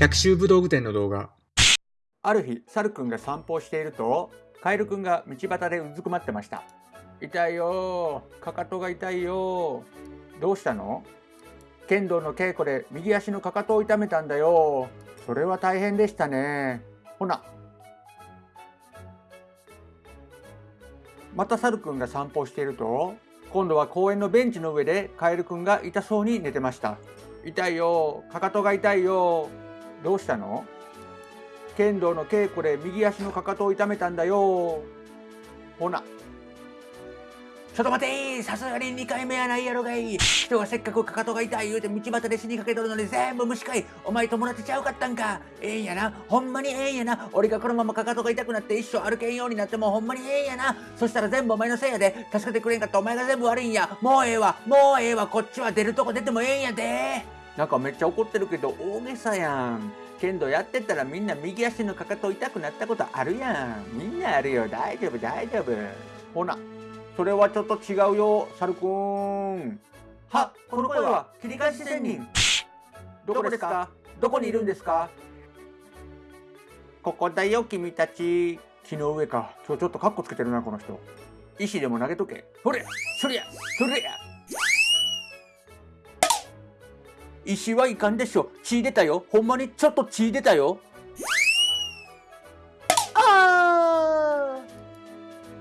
百秋武道具店の動画ある日、サルくんが散歩をしていると、カエルくんが道端でうずくまってました。痛いよー。かかとが痛いよー。どうしたの？剣道の稽古で右足のかかとを痛めたんだよ。それは大変でしたね。ほな。またサルくんが散歩していると、今度は公園のベンチの上でカエルくんが痛そうに寝てました。痛いよー。かかとが痛いよー。どうしたの？剣道の稽古で右足のかかとを痛めたんだよ。ほな。ちょっと待てさすがに2回目やないやろがい。人がせっかくかかとが痛い言うて道端で死にかけとるのに全部虫かい。お前友達ちゃうかったんか。ええんやな。ほんまにええんやな。俺がこのままかかとが痛くなって一生歩けんようになってもほんまにええんやな。そしたら全部お前のせいやで。助けてくれんかったお前が全部悪いんや。もうええわ。もうええわ。こっちは出るとこ出てもええんやで。なんかめっちゃ怒ってるけど大げさやん。剣道やってたらみんな右足のかかと痛くなったことあるやん。みんなあるよ。大丈夫大丈夫。ほなそれはちょっと違うよサルくんはこの声は切り返し仙人。どこですか？どこにいるんですか？ここだよ君たち。木の上か。今日ちょっとカッコつけてるなこの人。石でも投げとけ。ほれそりゃそりゃ石はいかんでしょ。血出たよ。ほんまにちょっと血出たよ。あ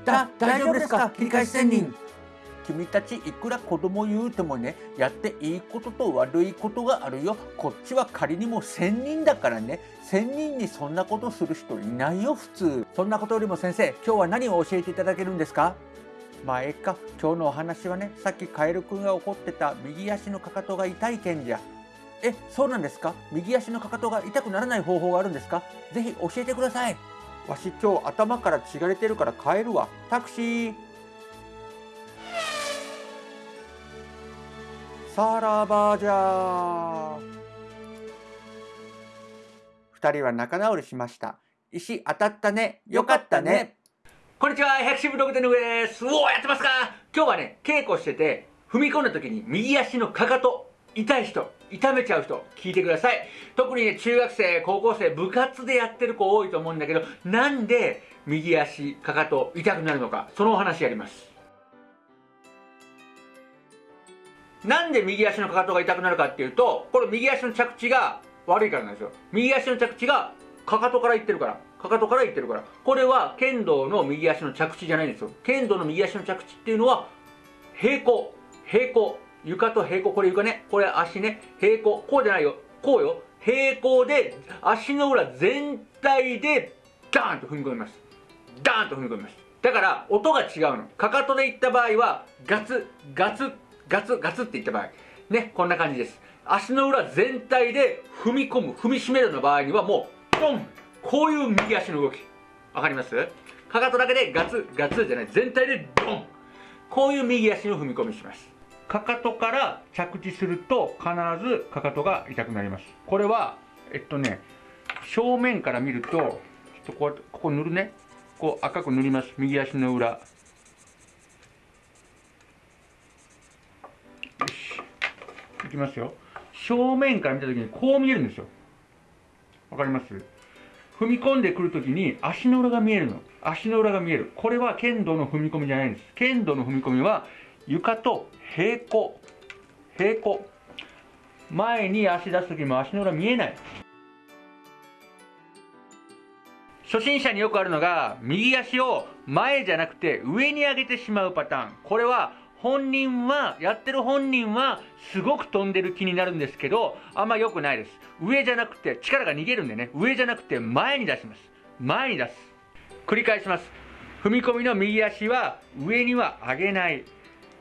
ー。だ大丈夫ですか？切り返し仙人。君たちいくら子供言うてもねやっていいことと悪いことがあるよ。こっちは仮にも千人だからね。千人にそんなことする人いないよ普通。そんなことよりも先生今日は何を教えていただけるんですか？まあええか今日のお話はねさっきカエルくんが怒ってた右足のかかとが痛い件じゃえそうなんですか？右足のかかとが痛くならない方法があるんですか？ぜひ教えてください。わし今日頭から血が出てるから帰るわタクシー。さらばじゃ二人は仲直りしました。石当たったね。よかったね。こんにちは、百種武道具店の上です。おお、やってますか？今日はね、稽古してて、踏み込んだ時に右足のかかと、痛い人、痛めちゃう人、聞いてください。特にね、中学生、高校生、部活でやってる子多いと思うんだけど、なんで右足、かかと、痛くなるのか、そのお話やります。なんで右足のかかとが痛くなるかっていうと、これ右足の着地が悪いからなんですよ。右足の着地がかかとからいってるから。かかとからいってるから。これは剣道の右足の着地じゃないんですよ。剣道の右足の着地っていうのは、平行。平行。床と平行。これ床ね。これ足ね。平行。こうじゃないよ。こうよ。平行で、足の裏全体で、ダーンと踏み込みます。ダーンと踏み込みます。だから、音が違うの。かかとでいった場合は、ガツ、ガツ、ガツ、ガツっていった場合。ね、こんな感じです。足の裏全体で踏み込む、踏みしめるの場合にはもう、ドンこういう右足の動き。わかります？かかとだけでガツ、ガツじゃない。全体でドンこういう右足の踏み込みします。かかとから着地すると必ずかかとが痛くなります。これは、えっとね、正面から見ると、ちょっとこうやって、ここ塗るね。こう赤く塗ります。右足の裏。よし。いきますよ。正面から見たときにこう見えるんですよ。わかります？踏み込んでくるときに足の裏が見えるの。足の裏が見える。これは剣道の踏み込みじゃないんです。剣道の踏み込みは床と平行。平行。前に足出すときも足の裏見えない。初心者によくあるのが、右足を前じゃなくて上に上げてしまうパターン。これは本人は、やってる本人はすごく飛んでる気になるんですけど、あんま良くないです。上じゃなくて、力が逃げるんでね、上じゃなくて前に出します。前に出す。繰り返します。踏み込みの右足は上には上げない。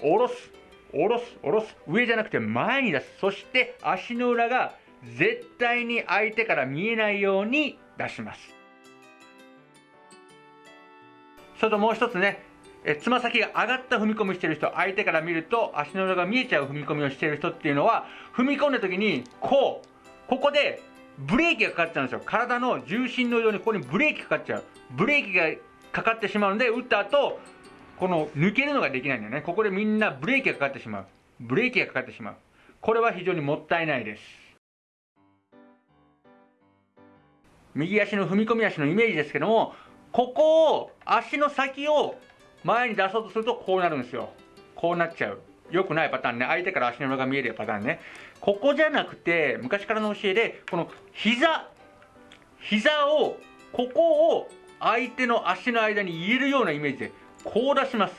下ろす。下ろす。下ろす。上じゃなくて前に出す。そして足の裏が絶対に相手から見えないように出します。それともう一つね、えつま先が上がった踏み込みしてる人、相手から見ると足の裏が見えちゃう踏み込みをしてる人っていうのは、踏み込んだ時に、こう、ここでブレーキがかかっちゃうんですよ。体の重心のようにここにブレーキかかっちゃう。ブレーキがかかってしまうので、打った後、この抜けるのができないんだよね。ここでみんなブレーキがかかってしまう。ブレーキがかかってしまう。これは非常にもったいないです。右足の踏み込み足のイメージですけどもここを足の先を前に出そうとするとこうなるんですよ。こうなっちゃう。良くないパターンね。相手から足の裏が見えるパターンね。ここじゃなくて昔からの教えでこの膝膝をここを相手の足の間に入れるようなイメージでこう出します。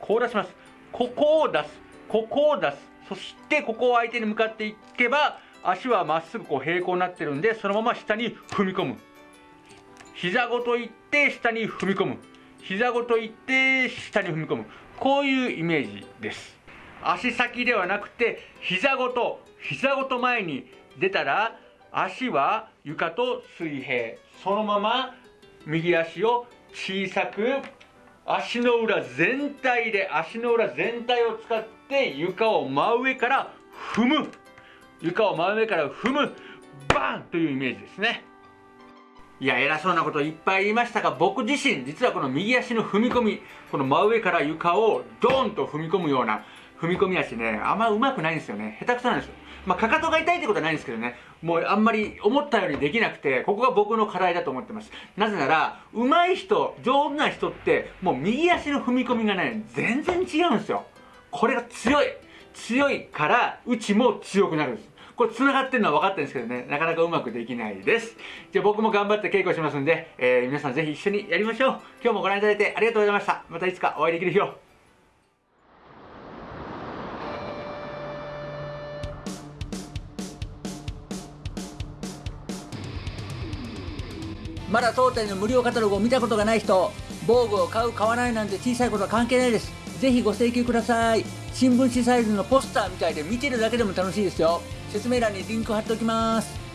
こう出します。ここを出す。ここを出す。そしてここを相手に向かっていけば足はまっすぐこう平行になってるんでそのまま下に踏み込む。膝ごといって下に踏み込む。膝ごといって下に踏み込む。こういうイメージです。足先ではなくて膝ごと膝ごと前に出たら足は床と水平。そのまま右足を小さく足の裏全体で足の裏全体を使って床を真上から踏む。床を真上から踏む。バンというイメージですね。いや偉そうなこといっぱい言いましたが僕自身実はこの右足の踏み込みこの真上から床をドーンと踏み込むような踏み込み足ねあんま上手くないんですよね下手くそなんですよまあ、かかとが痛いってことはないんですけどね、もうあんまり思ったようにできなくて、ここが僕の課題だと思ってます。なぜなら、上手い人、上手な人って、もう右足の踏み込みがね、全然違うんですよ。これが強い。強いから、うちも強くなるんです。これ繋がってるのは分かってるんですけどね、なかなかうまくできないです。じゃあ僕も頑張って稽古しますんで、えー、皆さんぜひ一緒にやりましょう。今日もご覧いただいてありがとうございました。またいつかお会いできる日を。まだ当店の無料カタログを見たことがない人防具を買う買わないなんて小さいことは関係ないですぜひご請求ください新聞紙サイズのポスターみたいで見てるだけでも楽しいですよ説明欄にリンク貼っておきます。